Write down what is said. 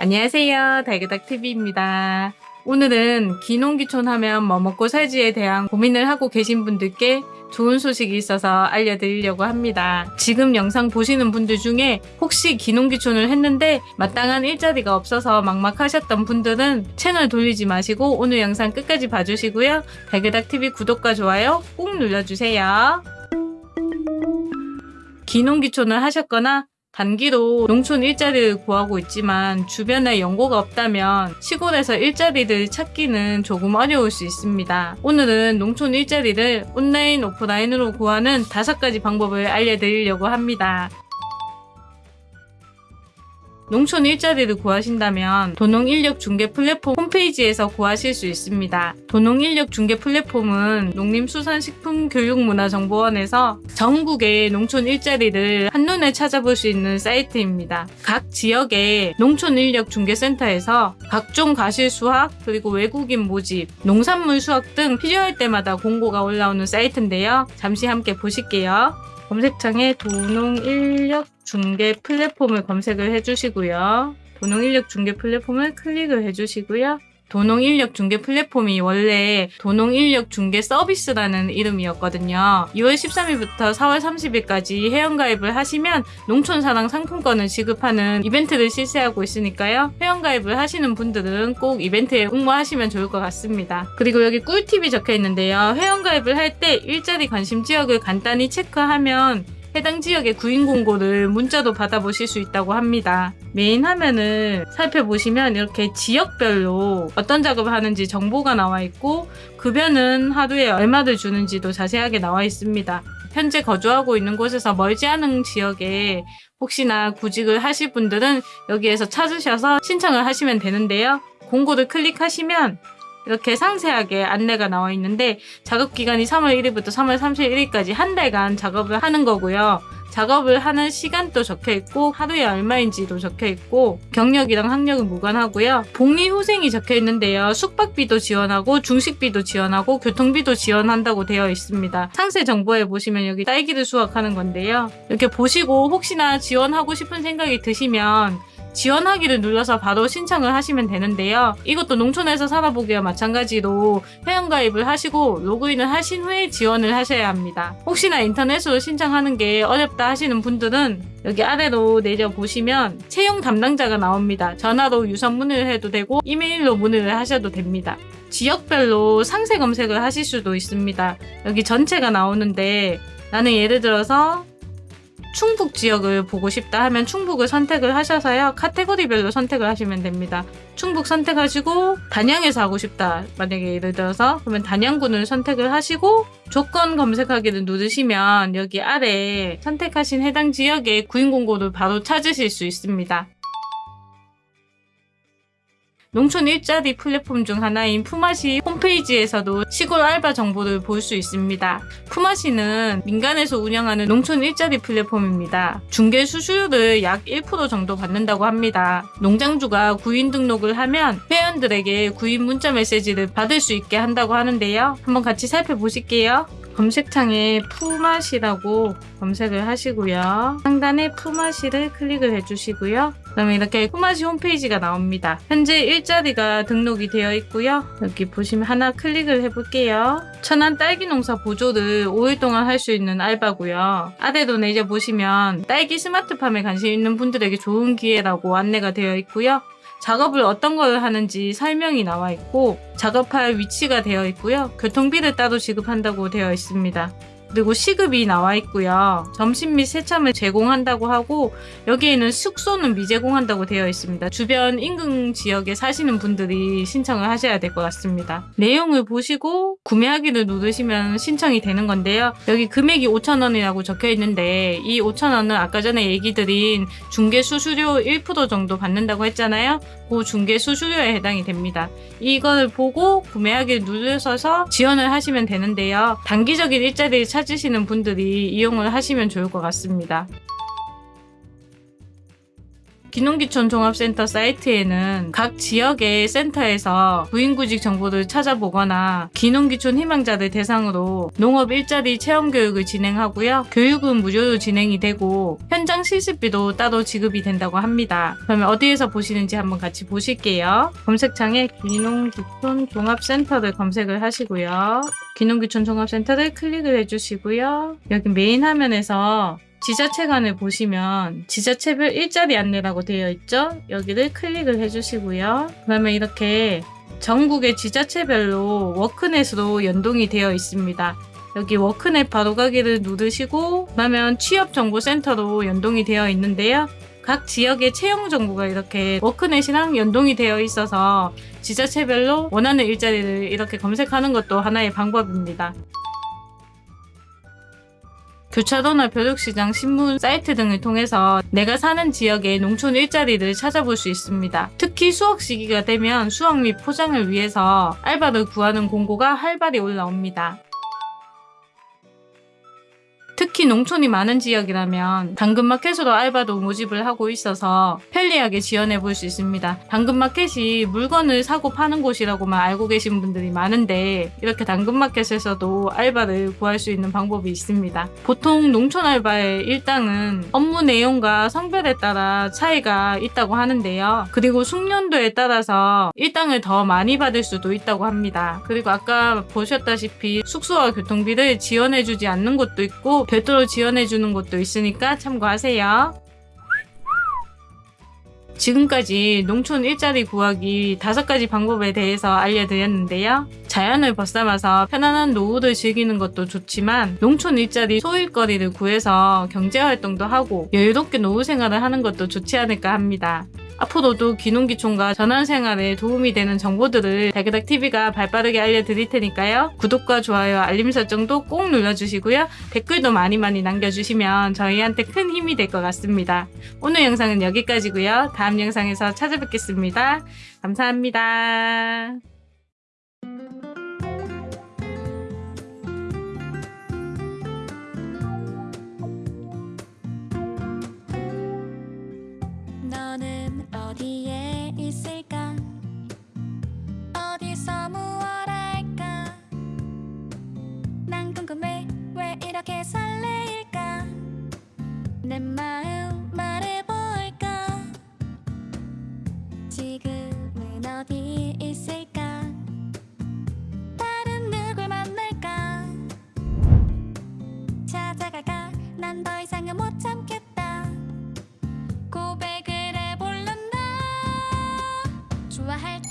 안녕하세요. 달그닥TV입니다. 오늘은 기농기촌 하면 뭐 먹고 살지에 대한 고민을 하고 계신 분들께 좋은 소식이 있어서 알려드리려고 합니다. 지금 영상 보시는 분들 중에 혹시 기농기촌을 했는데 마땅한 일자리가 없어서 막막하셨던 분들은 채널 돌리지 마시고 오늘 영상 끝까지 봐주시고요. 달그닥TV 구독과 좋아요 꼭 눌러주세요. 기농기촌을 하셨거나 단기로 농촌 일자리를 구하고 있지만 주변에 연고가 없다면 시골에서 일자리를 찾기는 조금 어려울 수 있습니다. 오늘은 농촌 일자리를 온라인, 오프라인으로 구하는 다섯 가지 방법을 알려드리려고 합니다. 농촌 일자리를 구하신다면 도농인력 중개 플랫폼 홈페이지에서 구하실 수 있습니다. 도농인력 중개 플랫폼은 농림수산식품교육문화정보원에서 전국의 농촌 일자리를 한눈에 찾아볼 수 있는 사이트입니다. 각 지역의 농촌 인력 중개센터에서 각종 과실 수확 그리고 외국인 모집, 농산물 수확 등 필요할 때마다 공고가 올라오는 사이트인데요. 잠시 함께 보실게요. 검색창에 도농 인력 중개 플랫폼을 검색을 해주시고요. 도농 인력 중개 플랫폼을 클릭을 해주시고요. 도농 인력 중개 플랫폼이 원래 도농 인력 중개 서비스라는 이름이었거든요. 2월 13일부터 4월 30일까지 회원가입을 하시면 농촌사랑 상품권을 지급하는 이벤트를 실시하고 있으니까요. 회원가입을 하시는 분들은 꼭 이벤트에 응모하시면 좋을 것 같습니다. 그리고 여기 꿀팁이 적혀 있는데요. 회원가입을 할 때 일자리 관심 지역을 간단히 체크하면 해당 지역의 구인 공고를 문자도 받아보실 수 있다고 합니다. 메인 화면을 살펴보시면 이렇게 지역별로 어떤 작업을 하는지 정보가 나와 있고 급여는 하루에 얼마를 주는지도 자세하게 나와 있습니다. 현재 거주하고 있는 곳에서 멀지 않은 지역에 혹시나 구직을 하실 분들은 여기에서 찾으셔서 신청을 하시면 되는데요. 공고를 클릭하시면 이렇게 상세하게 안내가 나와 있는데 작업 기간이 3월 1일부터 3월 31일까지 한 달간 작업을 하는 거고요. 작업을 하는 시간도 적혀 있고 하루에 얼마인지도 적혀 있고 경력이랑 학력은 무관하고요. 복리 후생이 적혀 있는데요. 숙박비도 지원하고 중식비도 지원하고 교통비도 지원한다고 되어 있습니다. 상세 정보에 보시면 여기 딸기를 수확하는 건데요. 이렇게 보시고 혹시나 지원하고 싶은 생각이 드시면 지원하기를 눌러서 바로 신청을 하시면 되는데요. 이것도 농촌에서 살아보기와 마찬가지로 회원가입을 하시고 로그인을 하신 후에 지원을 하셔야 합니다. 혹시나 인터넷으로 신청하는 게 어렵다 하시는 분들은 여기 아래로 내려보시면 채용 담당자가 나옵니다. 전화로 유선 문의를 해도 되고 이메일로 문의를 하셔도 됩니다. 지역별로 상세 검색을 하실 수도 있습니다. 여기 전체가 나오는데 나는 예를 들어서 충북 지역을 보고 싶다 하면 충북을 선택을 하셔서요. 카테고리별로 선택을 하시면 됩니다. 충북 선택하시고 단양에서 하고 싶다. 만약에 예를 들어서 그러면 단양군을 선택을 하시고 조건 검색하기를 누르시면 여기 아래 선택하신 해당 지역의 구인 공고를 바로 찾으실 수 있습니다. 농촌 일자리 플랫폼 중 하나인 푸마시 홈페이지에서도 시골 알바 정보를 볼 수 있습니다. 푸마시는 민간에서 운영하는 농촌 일자리 플랫폼입니다. 중개 수수료를 약 1% 정도 받는다고 합니다. 농장주가 구인 등록을 하면 회원들에게 구인 문자 메시지를 받을 수 있게 한다고 하는데요. 한번 같이 살펴보실게요. 검색창에 푸마시라고 검색을 하시고요. 상단에 푸마시를 클릭을 해주시고요. 그러면 이렇게 푸마시 홈페이지가 나옵니다. 현재 일자리가 등록이 되어 있고요. 여기 보시면 하나 클릭을 해볼게요. 천안 딸기 농사 보조를 5일 동안 할 수 있는 알바고요. 아래로 내려 보시면 딸기 스마트팜에 관심 있는 분들에게 좋은 기회라고 안내가 되어 있고요. 작업을 어떤 걸 하는지 설명이 나와 있고 작업할 위치가 되어 있고요. 교통비를 따로 지급한다고 되어 있습니다. 그리고 시급이 나와 있고요. 점심 및 세참을 제공한다고 하고 여기에는 숙소는 미제공한다고 되어 있습니다. 주변 인근 지역에 사시는 분들이 신청을 하셔야 될 것 같습니다. 내용을 보시고 구매하기를 누르시면 신청이 되는 건데요. 여기 금액이 5,000원이라고 적혀 있는데 이 5,000원은 아까 전에 얘기 드린 중개 수수료 1% 정도 받는다고 했잖아요. 그 중개 수수료에 해당이 됩니다. 이걸 보고 구매하기를 누르셔서 지원을 하시면 되는데요. 단기적인 일자리를 찾 으시는 분들이 이용을 하시면 좋을 것 같습니다. 기농기촌 종합센터 사이트에는 각 지역의 센터에서 부인구직 정보를 찾아보거나 기농기촌 희망자들 대상으로 농업 일자리 체험 교육을 진행하고요. 교육은 무료로 진행이 되고 현 장 실습비도 따로 지급이 된다고 합니다. 그러면 어디에서 보시는지 한번 같이 보실게요. 검색창에 기농기촌 종합센터를 검색을 하시고요. 귀농귀촌 종합센터를 클릭을 해주시고요. 여기 메인 화면에서 지자체관을 보시면 지자체별 일자리 안내라고 되어 있죠? 여기를 클릭을 해주시고요. 그러면 이렇게 전국의 지자체별로 워크넷으로 연동이 되어 있습니다. 여기 워크넷 바로가기를 누르시고 그러면 취업정보센터로 연동이 되어 있는데요. 각 지역의 채용 정보가 이렇게 워크넷이랑 연동이 되어 있어서 지자체별로 원하는 일자리를 이렇게 검색하는 것도 하나의 방법입니다. 교차로나 벼룩시장, 신문, 사이트 등을 통해서 내가 사는 지역의 농촌 일자리를 찾아볼 수 있습니다. 특히 수확 시기가 되면 수확 및 포장을 위해서 알바를 구하는 공고가 활발히 올라옵니다. 특히 농촌이 많은 지역이라면 당근마켓으로 알바도 모집을 하고 있어서 편리하게 지원해 볼 수 있습니다. 당근마켓이 물건을 사고 파는 곳이라고만 알고 계신 분들이 많은데 이렇게 당근마켓에서도 알바를 구할 수 있는 방법이 있습니다. 보통 농촌 알바의 일당은 업무 내용과 성별에 따라 차이가 있다고 하는데요. 그리고 숙련도에 따라서 일당을 더 많이 받을 수도 있다고 합니다. 그리고 아까 보셨다시피 숙소와 교통비를 지원해주지 않는 곳도 있고 별도로 지원해주는 곳도 있으니까 참고하세요. 지금까지 농촌 일자리 구하기 다섯 가지 방법에 대해서 알려드렸는데요. 자연을 벗삼아서 편안한 노후를 즐기는 것도 좋지만 농촌 일자리 소일거리를 구해서 경제활동도 하고 여유롭게 노후 생활을 하는 것도 좋지 않을까 합니다. 앞으로도 귀농귀촌과 전환생활에 도움이 되는 정보들을 달그닥TV가 발빠르게 알려드릴 테니까요. 구독과 좋아요, 알림 설정도 꼭 눌러주시고요. 댓글도 많이 많이 남겨주시면 저희한테 큰 힘이 될 것 같습니다. 오늘 영상은 여기까지고요. 다음 영상에서 찾아뵙겠습니다. 감사합니다. 지금은 어디 있을까? 다른 누굴 만날까？찾 아 가까? 난 더 이상은 못 참겠다. 고백을 해볼란다. 좋아할